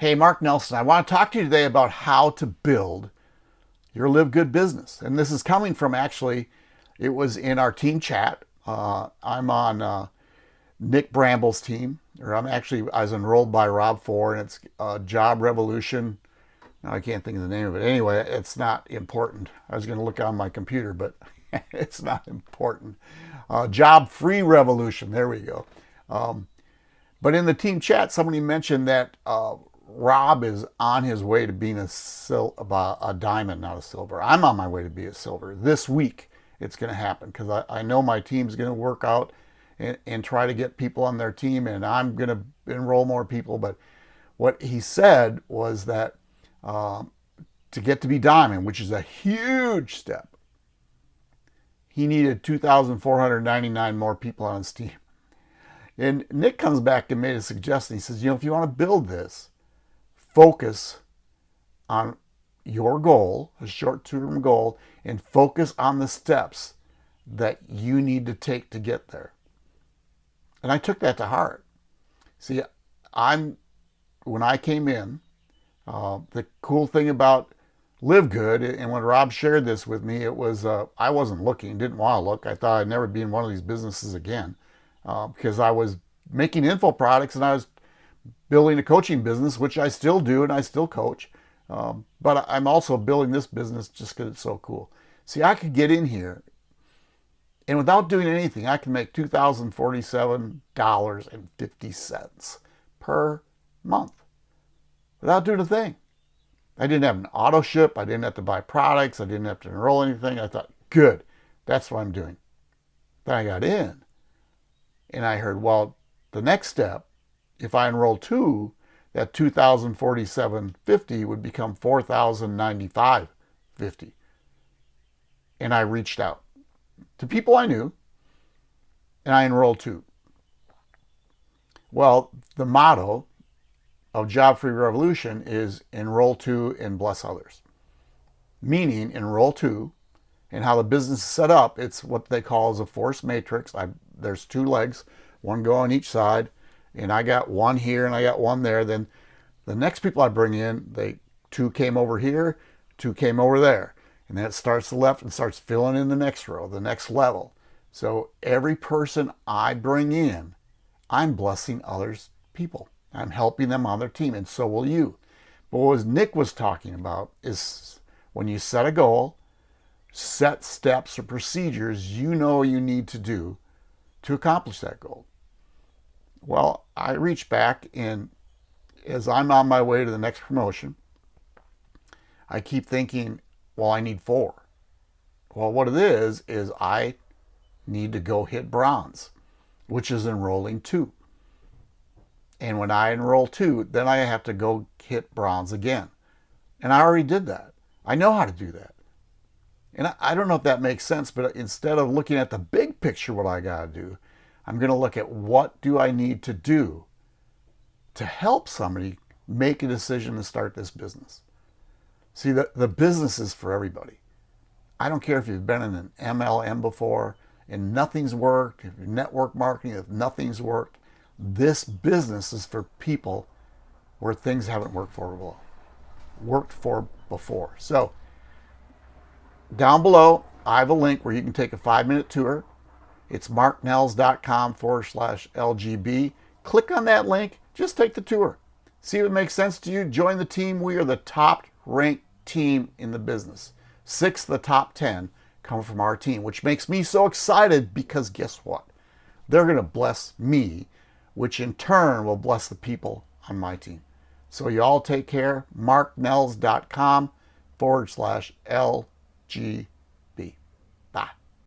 Hey, Mark Nelson, I want to talk to you today about how to build your Live Good business. And this is coming from actually, it was in our team chat. Uh, I'm on uh, Nick Bramble's team, or I'm actually, I was enrolled by Rob Four, and it's uh, Job Revolution. Now I can't think of the name of it. Anyway, it's not important. I was going to look on my computer, but it's not important. Uh, Job Free Revolution. There we go. Um, but in the team chat, somebody mentioned that uh, Rob is on his way to being a, sil a diamond, not a silver. I'm on my way to be a silver. This week it's going to happen because I, I know my team's going to work out and, and try to get people on their team and I'm going to enroll more people. But what he said was that um, to get to be diamond, which is a huge step, he needed 2,499 more people on his team. And Nick comes back and made a suggestion. He says, you know, if you want to build this, focus on your goal, a short-term goal, and focus on the steps that you need to take to get there. And I took that to heart. See, I'm when I came in, uh, the cool thing about Live Good, and when Rob shared this with me, it was uh, I wasn't looking, didn't want to look. I thought I'd never be in one of these businesses again uh, because I was making info products and I was building a coaching business, which I still do and I still coach. Um, but I'm also building this business just because it's so cool. See, I could get in here and without doing anything, I can make $2,047.50 per month without doing a thing. I didn't have an auto ship. I didn't have to buy products. I didn't have to enroll anything. I thought, good, that's what I'm doing. Then I got in and I heard, well, the next step if I enroll two, that 2,047.50 would become 4,095.50. And I reached out to people I knew, and I enrolled two. Well, the motto of Job Free Revolution is enroll two and bless others. Meaning enroll two, and how the business is set up, it's what they call as a force matrix. I, there's two legs, one go on each side, and I got one here and I got one there, then the next people I bring in, they two came over here, two came over there. And then it starts the left and starts filling in the next row, the next level. So every person I bring in, I'm blessing others people. I'm helping them on their team, and so will you. But what Nick was talking about is when you set a goal, set steps or procedures you know you need to do to accomplish that goal. Well, I reach back and as I'm on my way to the next promotion, I keep thinking, well, I need four. Well, what it is, is I need to go hit bronze, which is enrolling two. And when I enroll two, then I have to go hit bronze again. And I already did that. I know how to do that. And I don't know if that makes sense, but instead of looking at the big picture, what I got to do, I'm going to look at what do I need to do to help somebody make a decision to start this business. See, the, the business is for everybody. I don't care if you've been in an MLM before and nothing's worked, if network marketing, if nothing's worked, this business is for people where things haven't worked for well, worked for before. So down below, I have a link where you can take a five-minute tour it's marknells.com forward slash LGB. Click on that link. Just take the tour. See if it makes sense to you. Join the team. We are the top ranked team in the business. Six of the top 10 come from our team, which makes me so excited because guess what? They're going to bless me, which in turn will bless the people on my team. So you all take care. marknells.com forward slash LGB.